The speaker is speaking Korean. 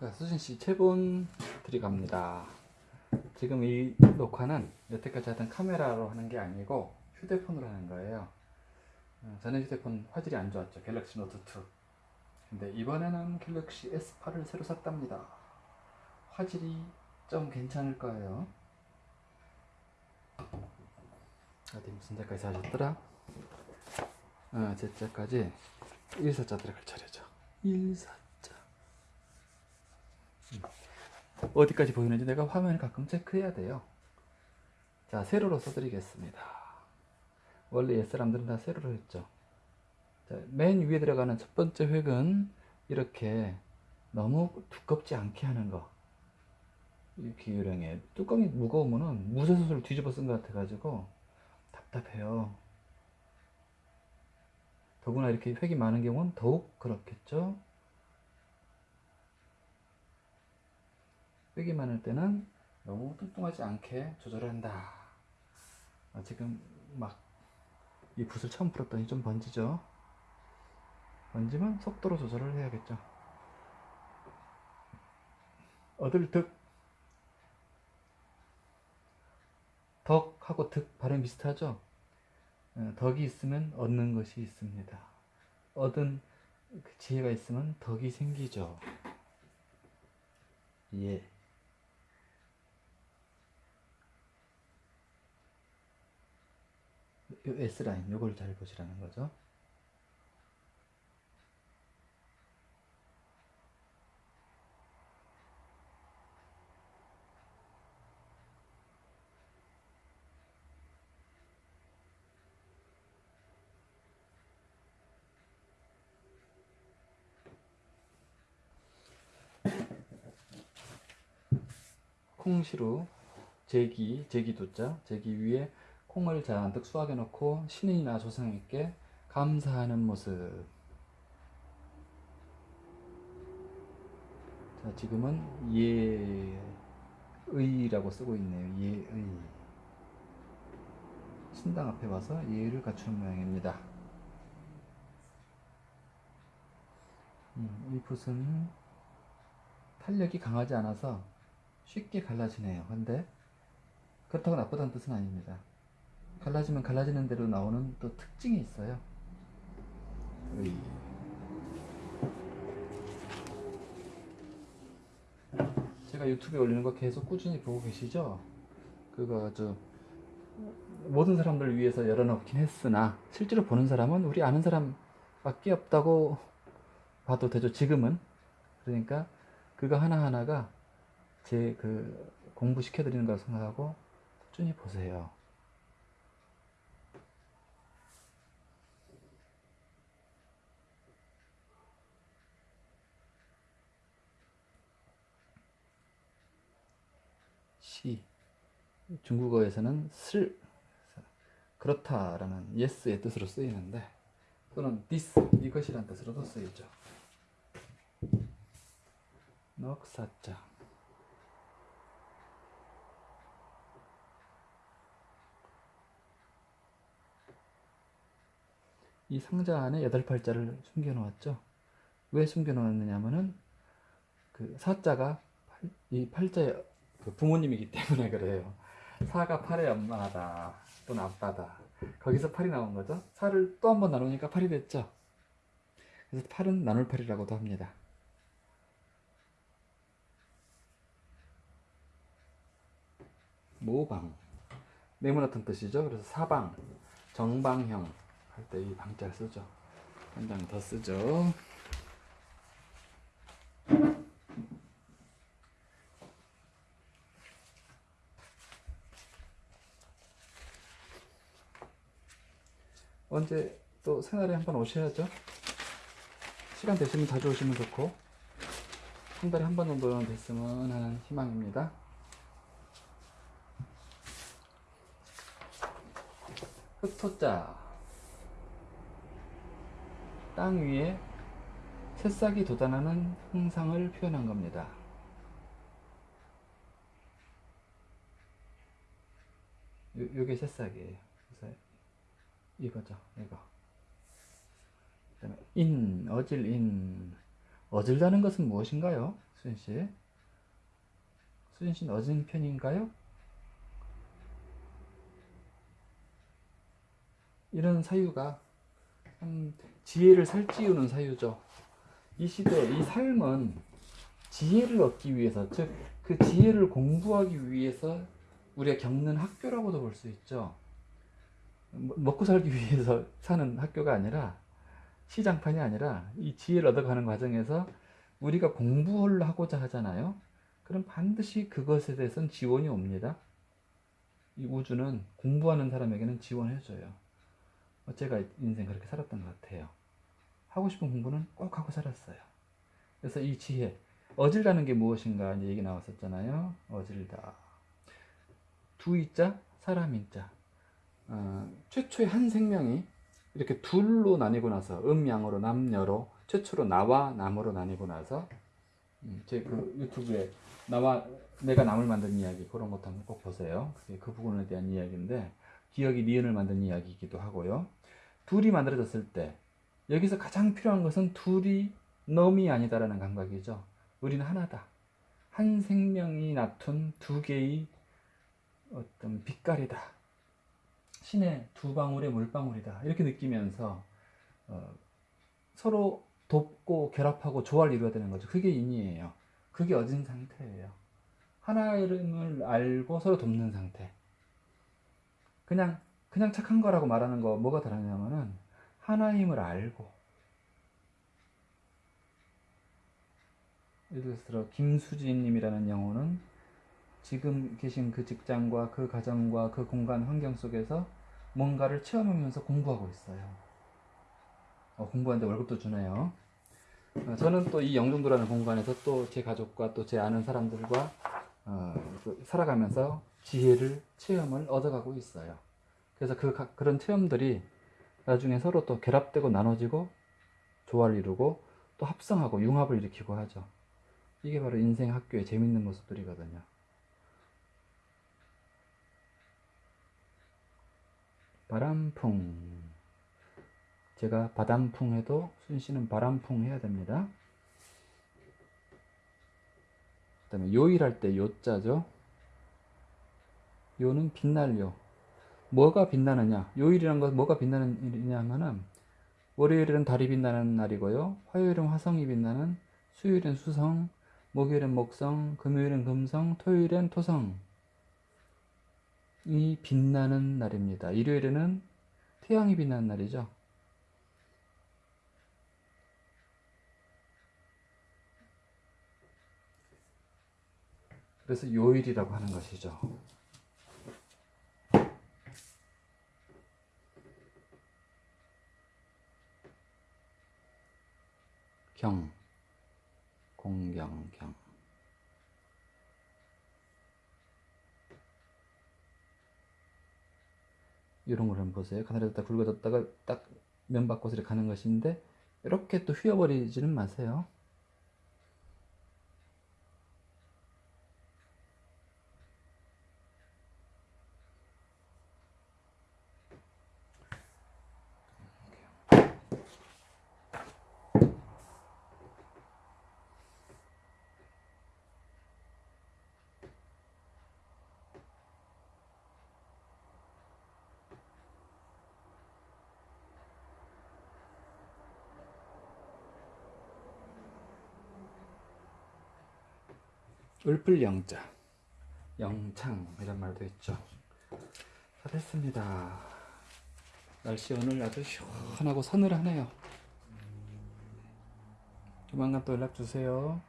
자, 수진씨 체본 들어갑니다. 지금 이 녹화는 여태까지 하던 카메라로 하는 게 아니고 휴대폰으로 하는 거예요. 어, 전에 휴대폰 화질이 안 좋았죠. 갤럭시 노트 2. 근데 이번에는 갤럭시 S8을 새로 샀답니다. 화질이 좀 괜찮을 거예요. 어디 무슨 자까지 사셨더라? 어, 제자까지 1사자 들어갈 차례죠. 1사자. 어디까지 보이는지 내가 화면을 가끔 체크해야 돼요. 자, 세로로 써드리겠습니다. 원래 옛 사람들은 다 세로로 했죠. 자, 맨 위에 들어가는 첫 번째 획은 이렇게 너무 두껍지 않게 하는 거. 이렇게 유령해. 뚜껑이 무거우면은 무쇠솥을 뒤집어 쓴 것 같아 가지고 답답해요. 더구나 이렇게 획이 많은 경우는 더욱 그렇겠죠. 획이 많을 때는 너무 뚱뚱하지 않게 조절을 한다. 아, 지금 막 이 붓을 처음 풀었더니 좀 번지죠. 번지면 속도로 조절을 해야겠죠. 얻을 득 덕하고 득 발음 비슷하죠? 어, 덕이 있으면 얻는 것이 있습니다. 얻은 그 지혜가 있으면 덕이 생기죠. 예. 요 S라인 요걸 잘 보시라는 거죠. 콩시루 제기 제기도자 제기 위에 콩을 잔뜩 수확해 놓고 신인이나 조상에게 감사하는 모습 자 지금은 예의라고 쓰고 있네요 예의 신당 앞에 와서 예의를 갖추는 모양입니다 음, 이 붓은 탄력이 강하지 않아서 쉽게 갈라지네요. 근데 그렇다고 나쁘다는 뜻은 아닙니다. 갈라지면 갈라지는 대로 나오는 또 특징이 있어요. 으이. 제가 유튜브에 올리는 거 계속 꾸준히 보고 계시죠? 그거 아주 모든 사람들을 위해서 열어놓긴 했으나 실제로 보는 사람은 우리 아는 사람밖에 없다고 봐도 되죠. 지금은 그러니까 그거 하나하나가 제 그 공부 시켜드리는 걸 생각하고 꾸준히 보세요. 시 중국어에서는 슬 그렇다라는 yes의 뜻으로 쓰이는데 또는 this 이것이란 뜻으로도 쓰이죠. 넉사자 이 상자 안에 여덟 팔자를 숨겨 놓았죠. 왜 숨겨 놓았느냐면은 그 사자가 팔, 이 팔자의 그 부모님이기 때문에 그래요. 사가 팔의 엄마다 또는 아빠다. 거기서 팔이 나온 거죠. 사를 또 한 번 나누니까 팔이 됐죠. 그래서 팔은 나눌 팔이라고도 합니다. 모방 네모나던 뜻이죠. 그래서 사방 정방형 할 때 이 방자를 쓰죠. 한 장 더 쓰죠. 언제 또 새날에 한번 오셔야죠. 시간 되시면 자주 오시면 좋고 한 달에 한 번 정도는 됐으면 하는 희망입니다. 흑토자 땅 위에 새싹이 돋아나는 형상을 표현한 겁니다. 요, 요게 새싹이에요. 그래서 이거죠, 이거. 그 다음에 인, 어질 인. 어질다는 것은 무엇인가요? 수진 씨. 수진 씨는 어진 편인가요? 이런 사유가 참 지혜를 살찌우는 사유죠. 이 시대 이 삶은 지혜를 얻기 위해서 즉 그 지혜를 공부하기 위해서 우리가 겪는 학교라고도 볼 수 있죠. 뭐- 먹고 살기 위해서 사는 학교가 아니라 시장판이 아니라 이 지혜를 얻어가는 과정에서 우리가 공부를 하고자 하잖아요. 그럼 반드시 그것에 대해서는 지원이 옵니다. 이 우주는 공부하는 사람에게는 지원해줘요. 어, 제가 인생 그렇게 살았던 것 같아요. 하고 싶은 공부는 꼭 하고 살았어요. 그래서 이 지혜, 어질다는 게 무엇인가 이제 얘기 나왔었잖아요. 어질다. 두이자, 사람인자. 어, 최초의 한 생명이 이렇게 둘로 나뉘고 나서 음양으로 남녀로 최초로 나와 남으로 나뉘고 나서 음, 제그 유튜브에 나와 내가 남을 만든 이야기 그런 것도 한번 꼭 보세요. 그 부분에 대한 이야기인데 기억이 니은을 만든 이야기이기도 하고요. 둘이 만들어졌을 때 여기서 가장 필요한 것은 둘이 넘이 아니다라는 감각이죠. 우리는 하나다. 한 생명이 낳은 두 개의 어떤 빛깔이다. 신의 두 방울의 물방울이다. 이렇게 느끼면서 어, 서로 돕고 결합하고 조화를 이루어야 되는 거죠. 그게 인이에요. 그게 어진 상태예요. 하나임을 알고 서로 돕는 상태. 그냥 그냥 착한 거라고 말하는 거 뭐가 다르냐면은 하나임을 알고 예를 들어 김수진님이라는 영혼은 지금 계신 그 직장과 그 가정과 그 공간 환경 속에서 뭔가를 체험하면서 공부하고 있어요. 어, 공부하는데 월급도 주네요. 어, 저는 또 이 영종도라는 공간에서 또 제 가족과 또 제 아는 사람들과 어, 그 살아가면서 지혜를 체험을 얻어가고 있어요. 그래서 그 가- 그런 체험들이 나중에 서로 또 결합되고 나눠지고 조화를 이루고 또 합성하고 융합을 일으키고 하죠. 이게 바로 인생 학교의 재밌는 모습들이거든요. 바람풍. 제가 바람풍 해도 순 씨는 바람풍 해야 됩니다. 그 다음에 요일할 때 요자죠. 요는 빛날 요. 뭐가 빛나느냐? 요일이란 건 뭐가 빛나는 일이냐 하면은 월요일은 달이 빛나는 날이고요. 화요일은 화성이 빛나는, 수요일은 수성, 목요일은 목성, 금요일은 금성, 토요일은 토성. 이 빛나는 날입니다. 일요일에는 태양이 빛나는 날이죠. 그래서 요일이라고 하는 것이죠. 경, 공경, 경. 이런 걸 한번 보세요. 가늘어졌다 굵어졌다가 딱 이렇게 가는 것인데 이렇게 또 휘어버리지는 마세요. 을풀영자, 영창 이런 말도 있죠. 다 됐습니다. 날씨 오늘 아주 시원하고 서늘하네요. 조만간 또 연락 주세요.